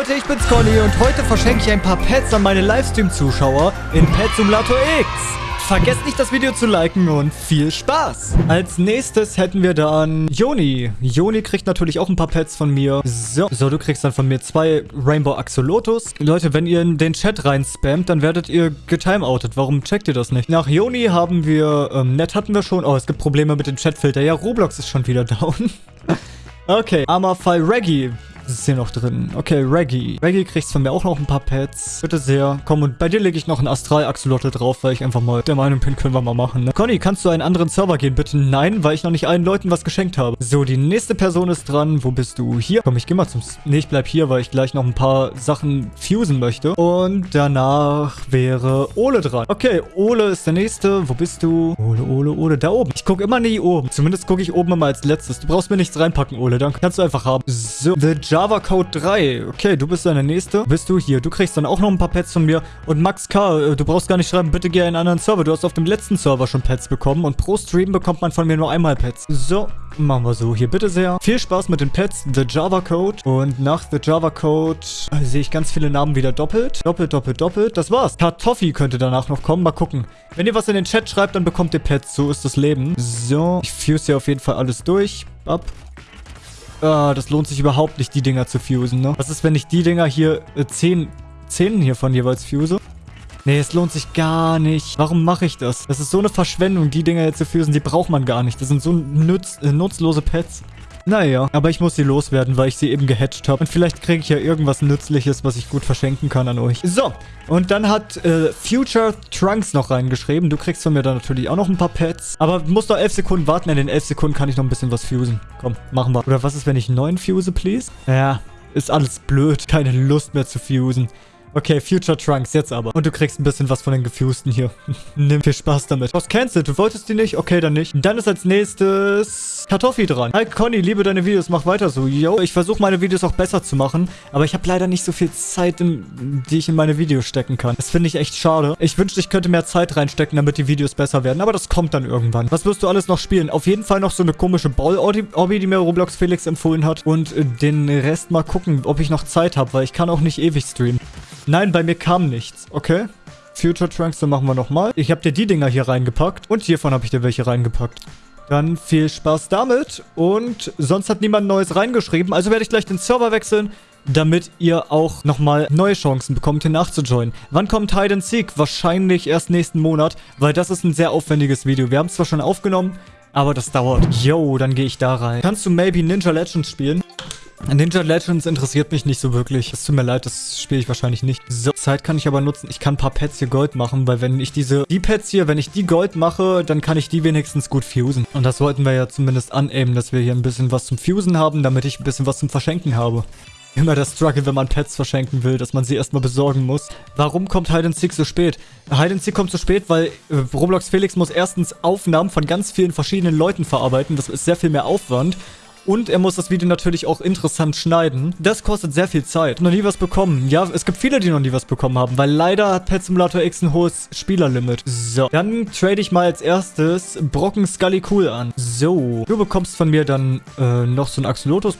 Leute, ich bin's Conny und heute verschenke ich ein paar Pets an meine Livestream-Zuschauer in Pet Simulator X. Vergesst nicht, das Video zu liken und viel Spaß. Als nächstes hätten wir dann Joni. Joni kriegt natürlich auch ein paar Pets von mir. So, so du kriegst dann von mir zwei Rainbow Axolotus. Leute, wenn ihr in den Chat rein spammt, dann werdet ihr getimeoutet. Warum checkt ihr das nicht? Nach Joni haben wir, ähm, Net hatten wir schon. Oh, es gibt Probleme mit dem Chatfilter. Ja, Roblox ist schon wieder down. okay, Amafai Reggie ist hier noch drin? Okay, Reggie. Reggie kriegst von mir auch noch ein paar Pets. Bitte sehr. Komm, und bei dir lege ich noch ein Astral-Axolotl drauf, weil ich einfach mal der Meinung bin, können wir mal machen. Ne? Conny, kannst du einen anderen Server gehen, bitte? Nein, weil ich noch nicht allen Leuten was geschenkt habe. So, die nächste Person ist dran. Wo bist du? Hier. Komm, ich geh mal zum... Nee, ich bleib hier, weil ich gleich noch ein paar Sachen fusen möchte. Und danach wäre Ole dran. Okay, Ole ist der nächste. Wo bist du? Ole, Ole, Ole. Da oben. Ich gucke immer nie oben. Zumindest gucke ich oben immer als letztes. Du brauchst mir nichts reinpacken, Ole. Dann kannst du einfach haben. So, The Java Code 3. Okay, du bist deine nächste. Bist du hier? Du kriegst dann auch noch ein paar Pets von mir. Und Max K., äh, du brauchst gar nicht schreiben, bitte geh in einen anderen Server. Du hast auf dem letzten Server schon Pets bekommen. Und pro Stream bekommt man von mir nur einmal Pets. So, machen wir so. Hier, bitte sehr. Viel Spaß mit den Pets. The Java Code. Und nach The Java Code äh, sehe ich ganz viele Namen wieder doppelt. Doppelt, doppelt, doppelt. Das war's. Kartoffi könnte danach noch kommen. Mal gucken. Wenn ihr was in den Chat schreibt, dann bekommt ihr Pets. So ist das Leben. So, ich fuse hier auf jeden Fall alles durch. Ab. Ah, das lohnt sich überhaupt nicht, die Dinger zu fusen, ne? Was ist, wenn ich die Dinger hier, äh, zehn, zehn hiervon jeweils fuse? Nee, es lohnt sich gar nicht. Warum mache ich das? Das ist so eine Verschwendung, die Dinger jetzt zu fusen. Die braucht man gar nicht. Das sind so nutz, äh, nutzlose Pets. Naja, aber ich muss sie loswerden, weil ich sie eben gehatcht habe. Und vielleicht kriege ich ja irgendwas Nützliches, was ich gut verschenken kann an euch. So, und dann hat äh, Future Trunks noch reingeschrieben. Du kriegst von mir dann natürlich auch noch ein paar Pets. Aber musst noch 11 Sekunden warten. In den 11 Sekunden kann ich noch ein bisschen was fusen. Komm, machen wir. Oder was ist, wenn ich 9 fuse, please? Ja, ist alles blöd. Keine Lust mehr zu fusen. Okay, Future Trunks, jetzt aber. Und du kriegst ein bisschen was von den Gefusten hier. Nimm viel Spaß damit. Was cancelled? Du wolltest die nicht? Okay, dann nicht. Dann ist als nächstes Kartoffi dran. Hi Conny, liebe deine Videos, mach weiter so. Yo, ich versuche meine Videos auch besser zu machen, aber ich habe leider nicht so viel Zeit, in, die ich in meine Videos stecken kann. Das finde ich echt schade. Ich wünschte, ich könnte mehr Zeit reinstecken, damit die Videos besser werden, aber das kommt dann irgendwann. Was wirst du alles noch spielen? Auf jeden Fall noch so eine komische Ball-Obby, die mir Roblox Felix empfohlen hat und äh, den Rest mal gucken, ob ich noch Zeit habe, weil ich kann auch nicht ewig streamen. Nein, bei mir kam nichts. Okay. Future Trunks, dann machen wir nochmal. Ich habe dir die Dinger hier reingepackt. Und hiervon habe ich dir welche reingepackt. Dann viel Spaß damit. Und sonst hat niemand Neues reingeschrieben. Also werde ich gleich den Server wechseln, damit ihr auch nochmal neue Chancen bekommt, hier nachzujoinen. Wann kommt Hide and Seek? Wahrscheinlich erst nächsten Monat, weil das ist ein sehr aufwendiges Video. Wir haben es zwar schon aufgenommen, aber das dauert. Yo, dann gehe ich da rein. Kannst du maybe Ninja Legends spielen? Ninja Legends interessiert mich nicht so wirklich. Es tut mir leid, das spiele ich wahrscheinlich nicht. So, Zeit kann ich aber nutzen. Ich kann ein paar Pets hier Gold machen, weil wenn ich diese, die Pets hier, wenn ich die Gold mache, dann kann ich die wenigstens gut fusen. Und das sollten wir ja zumindest anaimen, dass wir hier ein bisschen was zum Fusen haben, damit ich ein bisschen was zum Verschenken habe. Immer der Struggle, wenn man Pets verschenken will, dass man sie erstmal besorgen muss. Warum kommt Hide and Seek so spät? Hide and Seek kommt so spät, weil äh, Roblox Felix muss erstens Aufnahmen von ganz vielen verschiedenen Leuten verarbeiten. Das ist sehr viel mehr Aufwand. Und er muss das Video natürlich auch interessant schneiden. Das kostet sehr viel Zeit. Noch nie was bekommen. Ja, es gibt viele, die noch nie was bekommen haben, weil leider hat Pet Simulator X ein hohes Spielerlimit. So, dann trade ich mal als erstes Brocken Scully Cool an. So, du bekommst von mir dann äh, noch so ein Axolotus.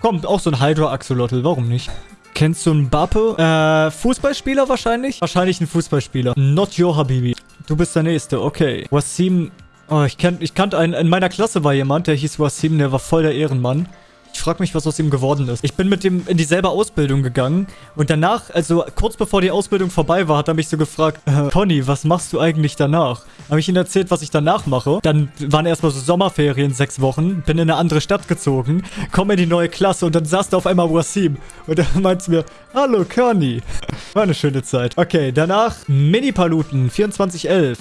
Kommt auch so ein Hydra Axolotl, warum nicht? Kennst du einen Bappe? Äh, Fußballspieler wahrscheinlich? Wahrscheinlich ein Fußballspieler. Not your Habibi. Du bist der Nächste, okay. Wasim Oh, ich, kenn, ich kannte einen, in meiner Klasse war jemand, der hieß Wasim, der war voll der Ehrenmann. Ich frage mich, was aus ihm geworden ist. Ich bin mit dem in dieselbe Ausbildung gegangen und danach, also kurz bevor die Ausbildung vorbei war, hat er mich so gefragt, äh, Conny, was machst du eigentlich danach? Habe ich ihm erzählt, was ich danach mache. Dann waren erstmal so Sommerferien, sechs Wochen, bin in eine andere Stadt gezogen, komme in die neue Klasse und dann saß da auf einmal Wasim und er meinte mir, hallo Conny. War eine schöne Zeit. Okay, danach Mini-Paluten 2411.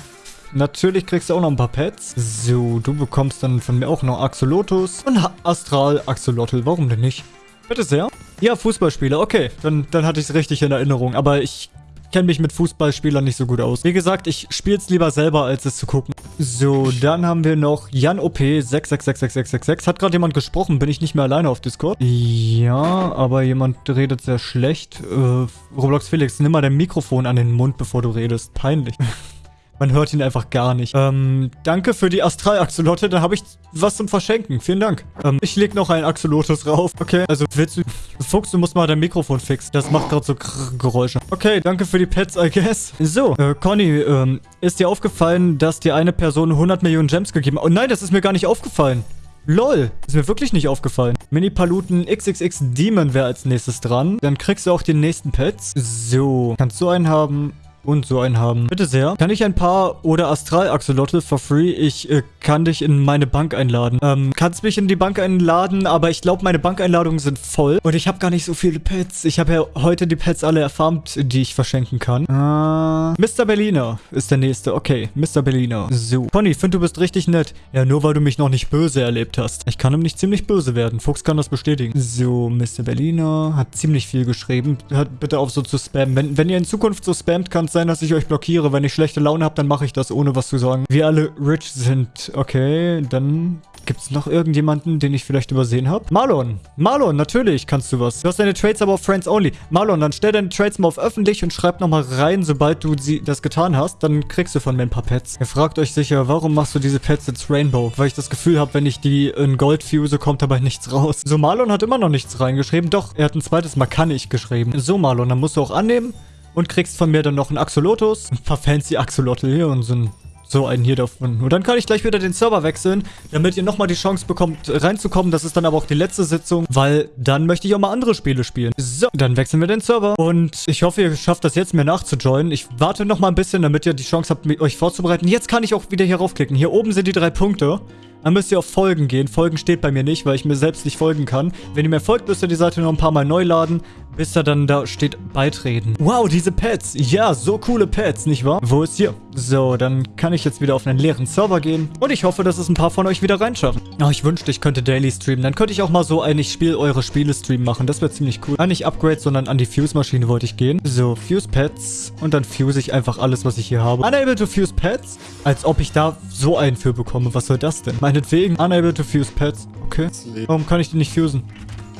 Natürlich kriegst du auch noch ein paar Pets. So, du bekommst dann von mir auch noch Axolotus und Astral Axolotl. Warum denn nicht? Bitte sehr. Ja, Fußballspieler. Okay, dann, dann hatte ich es richtig in Erinnerung. Aber ich kenne mich mit Fußballspielern nicht so gut aus. Wie gesagt, ich spiele es lieber selber, als es zu gucken. So, dann haben wir noch Jan OP 666666. Hat gerade jemand gesprochen? Bin ich nicht mehr alleine auf Discord? Ja, aber jemand redet sehr schlecht. Äh, Roblox Felix, nimm mal dein Mikrofon an den Mund, bevor du redest. Peinlich. Man hört ihn einfach gar nicht. Ähm, danke für die Astral-Axolotte. Dann habe ich was zum Verschenken. Vielen Dank. Ähm, ich leg noch einen Axolotus rauf. Okay, also willst du... Fuchs, du musst mal dein Mikrofon fixen. Das macht gerade so Geräusche. Okay, danke für die Pets, I guess. So, äh, Conny, ähm, ist dir aufgefallen, dass dir eine Person 100 Millionen Gems gegeben hat? Oh nein, das ist mir gar nicht aufgefallen. LOL, ist mir wirklich nicht aufgefallen. Mini-Paluten XXX Demon wäre als nächstes dran. Dann kriegst du auch den nächsten Pets. So, kannst du einen haben und so einen haben. Bitte sehr. Kann ich ein paar oder Astral-Axolotl for free? Ich äh, kann dich in meine Bank einladen. Ähm, kannst mich in die Bank einladen, aber ich glaube, meine Bankeinladungen sind voll. Und ich habe gar nicht so viele Pets. Ich habe ja heute die Pets alle erfarmt, die ich verschenken kann. Äh, Mr. Berliner ist der nächste. Okay, Mr. Berliner. So. Pony, finde du bist richtig nett. Ja, nur weil du mich noch nicht böse erlebt hast. Ich kann ihm nicht ziemlich böse werden. Fuchs kann das bestätigen. So, Mr. Berliner hat ziemlich viel geschrieben. Hört bitte auf so zu spammen. Wenn, wenn ihr in Zukunft so spammt, kann es sein, dass ich euch blockiere. Wenn ich schlechte Laune habe, dann mache ich das, ohne was zu sagen. Wir alle rich sind. Okay, dann Gibt es noch irgendjemanden, den ich vielleicht übersehen habe? Marlon. Marlon, natürlich kannst du was. Du hast deine Trades aber auf Friends Only. Marlon, dann stell deine Trades mal auf öffentlich und schreib nochmal rein, sobald du sie, das getan hast. Dann kriegst du von mir ein paar Pets. Ihr fragt euch sicher, warum machst du diese Pets jetzt Rainbow? Weil ich das Gefühl habe, wenn ich die in Gold fuse, kommt dabei nichts raus. So, Marlon hat immer noch nichts reingeschrieben. Doch, er hat ein zweites Mal kann ich geschrieben. So, Marlon, dann musst du auch annehmen und kriegst von mir dann noch einen Axolotus, ein paar fancy Axolotl hier und so ein so einen hier davon. Und dann kann ich gleich wieder den Server wechseln, damit ihr nochmal die Chance bekommt, reinzukommen. Das ist dann aber auch die letzte Sitzung, weil dann möchte ich auch mal andere Spiele spielen. So, dann wechseln wir den Server. Und ich hoffe, ihr schafft das jetzt, mir nachzujoinen. Ich warte nochmal ein bisschen, damit ihr die Chance habt, euch vorzubereiten. Jetzt kann ich auch wieder hier raufklicken. Hier oben sind die drei Punkte. Dann müsst ihr auf Folgen gehen. Folgen steht bei mir nicht, weil ich mir selbst nicht folgen kann. Wenn ihr mir folgt, müsst ihr die Seite noch ein paar Mal neu laden, bis da dann da steht beitreten. Wow, diese Pets. Ja, so coole Pets, nicht wahr? Wo ist hier? So, dann kann ich jetzt wieder auf einen leeren Server gehen. Und ich hoffe, dass es ein paar von euch wieder reinschaffen. Oh, ich wünschte, ich könnte Daily streamen. Dann könnte ich auch mal so ein Ich spiele eure Spiele Stream machen. Das wäre ziemlich cool. Ah, nicht Upgrade, sondern an die Fuse-Maschine wollte ich gehen. So, Fuse Pets. Und dann fuse ich einfach alles, was ich hier habe. Unable to fuse Pets? Als ob ich da so einen für bekomme. Was soll das denn? Meinetwegen. Unable to fuse Pets. Okay. Warum kann ich die nicht fusen?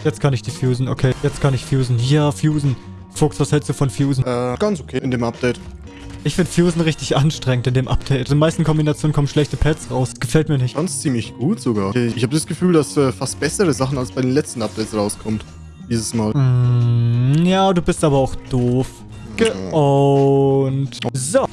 Jetzt kann ich die fusen. Okay, jetzt kann ich fusen. Ja, fusen. Fuchs, was hältst du von fusen? Äh, ganz okay in dem Update. Ich finde Fusen richtig anstrengend in dem Update. In den meisten Kombinationen kommen schlechte Pads raus. Gefällt mir nicht. Ganz ziemlich gut sogar. Ich habe das Gefühl, dass äh, fast bessere Sachen als bei den letzten Updates rauskommt. Dieses Mal. Mm, ja, du bist aber auch doof. Ge und so.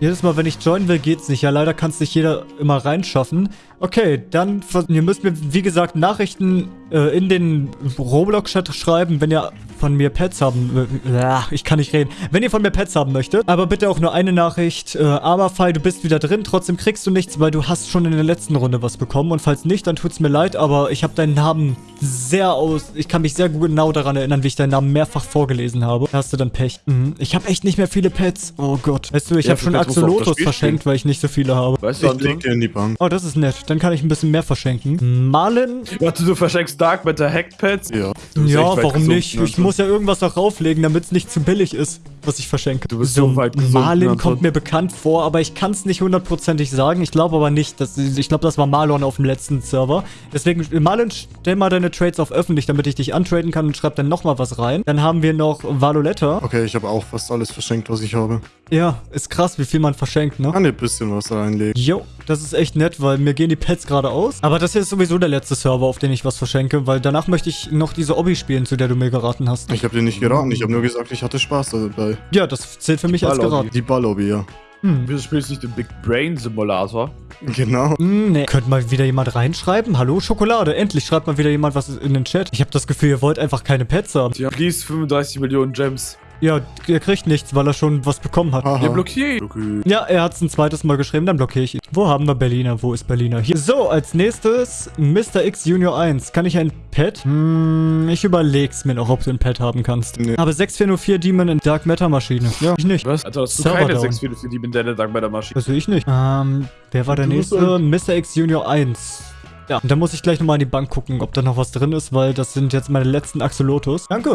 Jedes Mal, wenn ich joinen will, geht's nicht. Ja, leider kann es nicht jeder immer reinschaffen. Okay, dann, ihr müsst mir, wie gesagt, Nachrichten äh, in den Roblox-Chat schreiben, wenn ihr von mir Pets haben... Äh, ich kann nicht reden. Wenn ihr von mir Pets haben möchtet. Aber bitte auch nur eine Nachricht. Äh, Aberfall, du bist wieder drin. Trotzdem kriegst du nichts, weil du hast schon in der letzten Runde was bekommen. Und falls nicht, dann tut's mir leid. Aber ich habe deinen Namen sehr aus... Ich kann mich sehr genau daran erinnern, wie ich deinen Namen mehrfach vorgelesen habe. Da hast du dann Pech. Mhm. Ich habe echt nicht mehr viele Pets. Oh Gott. Weißt du, ich ja, habe schon Axolotus verschenkt, weil ich nicht so viele habe. Weißt du, ich leg dir in die Bank. Oh, das ist nett. Dann kann ich ein bisschen mehr verschenken. Malen. Warte, du verschenkst Dark mit der Hacked Pets? Ja. Ja, warum nicht? Ich muss ja irgendwas darauf legen, damit es nicht zu billig ist, was ich verschenke. Du bist so, so weit gesund. Marlin kommt mir bekannt vor, aber ich kann es nicht hundertprozentig sagen. Ich glaube aber nicht. Dass, ich glaube, das war Marlon auf dem letzten Server. Deswegen, Marlon, stell mal deine Trades auf öffentlich, damit ich dich antraden kann und schreib dann nochmal was rein. Dann haben wir noch Valoletta. Okay, ich habe auch fast alles verschenkt, was ich habe. Ja, ist krass, wie viel man verschenkt, ne? Kann dir ein bisschen was reinlegen. Jo, das ist echt nett, weil mir gehen die Pets gerade aus. Aber das hier ist sowieso der letzte Server, auf den ich was verschenke, weil danach möchte ich noch diese Obby spielen, zu der du mir geraten hast. Ich habe dir nicht geraten, ich habe nur gesagt, ich hatte Spaß dabei. Ja, das zählt für mich als geraten. Die Ballobby, ja. Hm. Wieso spielst du nicht den Big Brain Simulator? Genau. Hm, nee. Könnte mal wieder jemand reinschreiben? Hallo, Schokolade. Endlich schreibt mal wieder jemand was in den Chat. Ich habe das Gefühl, ihr wollt einfach keine Pets haben. Ja, please 35 Millionen Gems. Ja, er kriegt nichts, weil er schon was bekommen hat. Aha. Ja, blockiert. Ja, er hat es ein zweites Mal geschrieben, dann blockiere ich ihn. Wo haben wir Berliner? Wo ist Berliner? Hier. So, als nächstes Mr. X Junior 1. Kann ich ein Pet? Hm, ich überleg's mir noch, ob du ein Pet haben kannst. Nee. Aber 6404 Demon in Dark Matter Maschine. Ja, ich nicht. Was? Also hast du Server keine 6404 Demon in der Dark Matter Maschine? Will ich nicht. Ähm, wer war der nächste? Mr. X Junior 1. Ja, und dann muss ich gleich nochmal in die Bank gucken, ob da noch was drin ist, weil das sind jetzt meine letzten Axolotus. Danke.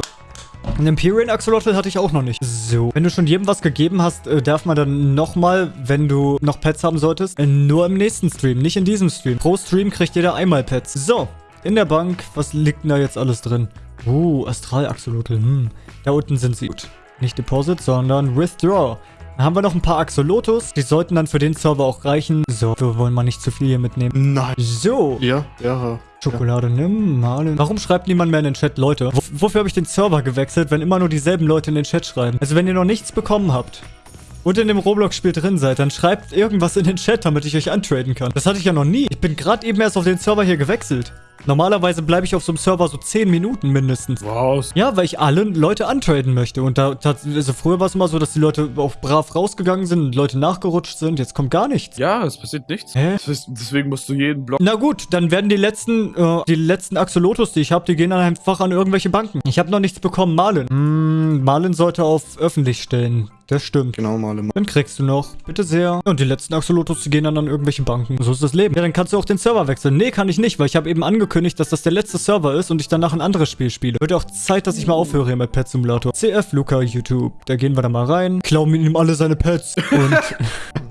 Ein Empyrean Axolotl hatte ich auch noch nicht. So. Wenn du schon jedem was gegeben hast, äh, darf man dann nochmal, wenn du noch Pets haben solltest, äh, nur im nächsten Stream, nicht in diesem Stream. Pro Stream kriegt jeder einmal Pets. So. In der Bank, was liegt denn da jetzt alles drin? Uh, Astral Axolotl. Hm. Da unten sind sie. Gut. Nicht Deposit, sondern Withdraw. Dann haben wir noch ein paar Axolotus. Die sollten dann für den Server auch reichen. So, wir wollen mal nicht zu viel hier mitnehmen. Nein. So. Ja, ja. Schokolade nimm, malen. Warum schreibt niemand mehr in den Chat, Leute? Wo, wofür habe ich den Server gewechselt, wenn immer nur dieselben Leute in den Chat schreiben? Also wenn ihr noch nichts bekommen habt und in dem Roblox-Spiel drin seid, dann schreibt irgendwas in den Chat, damit ich euch antraden kann. Das hatte ich ja noch nie. Ich bin gerade eben erst auf den Server hier gewechselt. Normalerweise bleibe ich auf so einem Server so 10 Minuten mindestens. Wow. Ja, weil ich alle Leute antraden möchte. Und da, also früher war es immer so, dass die Leute auch brav rausgegangen sind und Leute nachgerutscht sind. Jetzt kommt gar nichts. Ja, es passiert nichts. Hä? Deswegen musst du jeden Block... Na gut, dann werden die letzten, äh, die letzten Axolotus, die ich habe, die gehen dann einfach an irgendwelche Banken. Ich habe noch nichts bekommen, Marlin. Hm, Marlin sollte auf öffentlich stellen. Das stimmt. Genau, Marlin. Dann kriegst du noch. Bitte sehr. Und die letzten Axolotus, die gehen dann an irgendwelche Banken. So ist das Leben. Ja, dann kannst du auch den Server wechseln. Nee, kann ich nicht, weil ich habe eben angekündigt, dass das der letzte Server ist und ich danach ein anderes Spiel spiele. Wird auch Zeit, dass ich mal aufhöre hier mit Pet Simulator. CF Luca YouTube. Da gehen wir da mal rein. Klauen ihm alle seine Pets. Und...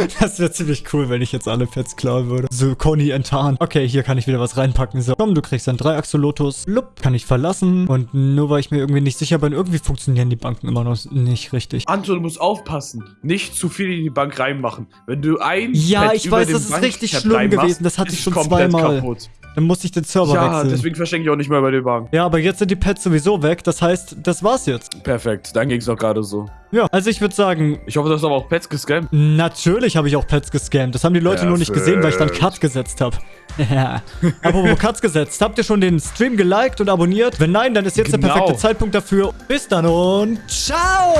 Das wäre ziemlich cool, wenn ich jetzt alle Pets klauen würde. So, Conny enttarnt. Okay, hier kann ich wieder was reinpacken. So, komm, du kriegst dann drei Axolotus. Lupp, kann ich verlassen. Und nur weil ich mir irgendwie nicht sicher bin, irgendwie funktionieren die Banken immer noch nicht richtig. Anton, du musst aufpassen. Nicht zu viel in die Bank reinmachen. Wenn du ein Ja, Pet ich über weiß, den das ist richtig schlimm gewesen. Das hatte ich schon komplett zweimal. Kaputt. Dann musste ich den Server Ja, wechseln. deswegen verschenke ich auch nicht mehr bei der Bank. Ja, aber jetzt sind die Pets sowieso weg. Das heißt, das war's jetzt. Perfekt, dann ging es doch gerade so. Ja, also ich würde sagen, Ich hoffe, du hast aber auch Pets gescampt. natürlich habe ich auch Pets gescammt. Das haben die Leute nur nicht gesehen, weil ich dann Cut gesetzt habe. Ja. Apropos Cuts gesetzt. Habt ihr schon den Stream geliked und abonniert? Wenn nein, dann ist jetzt der Genau. perfekte Zeitpunkt dafür. Bis dann und ciao!